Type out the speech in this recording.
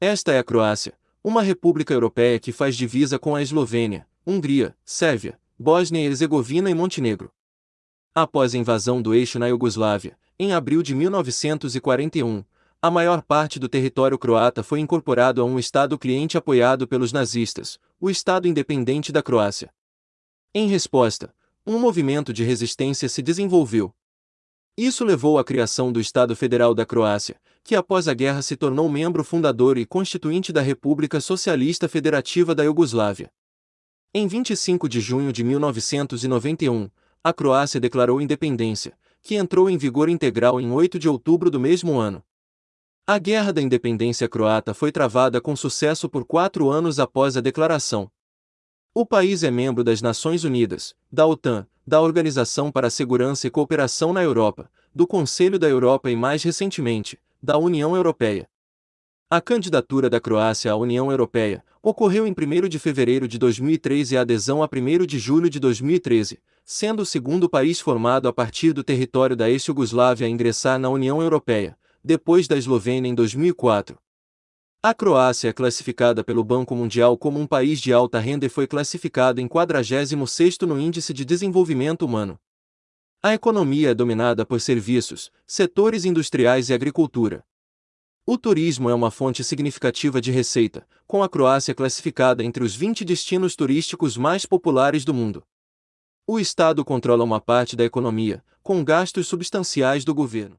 Esta é a Croácia, uma república europeia que faz divisa com a Eslovênia, Hungria, Sérvia, Bósnia e Herzegovina e Montenegro. Após a invasão do eixo na Iugoslávia, em abril de 1941, a maior parte do território croata foi incorporado a um Estado cliente apoiado pelos nazistas, o Estado Independente da Croácia. Em resposta, um movimento de resistência se desenvolveu. Isso levou à criação do Estado Federal da Croácia, que após a guerra se tornou membro fundador e constituinte da República Socialista Federativa da Iugoslávia. Em 25 de junho de 1991, a Croácia declarou independência, que entrou em vigor integral em 8 de outubro do mesmo ano. A Guerra da Independência Croata foi travada com sucesso por quatro anos após a declaração. O país é membro das Nações Unidas, da OTAN, da Organização para a Segurança e Cooperação na Europa, do Conselho da Europa e mais recentemente, da União Europeia. A candidatura da Croácia à União Europeia ocorreu em 1 de fevereiro de 2013 e a adesão a 1 de julho de 2013, sendo o segundo país formado a partir do território da ex-Yugoslávia a ingressar na União Europeia, depois da Eslovênia em 2004. A Croácia é classificada pelo Banco Mundial como um país de alta renda e foi classificada em 46º no Índice de Desenvolvimento Humano. A economia é dominada por serviços, setores industriais e agricultura. O turismo é uma fonte significativa de receita, com a Croácia classificada entre os 20 destinos turísticos mais populares do mundo. O Estado controla uma parte da economia, com gastos substanciais do governo.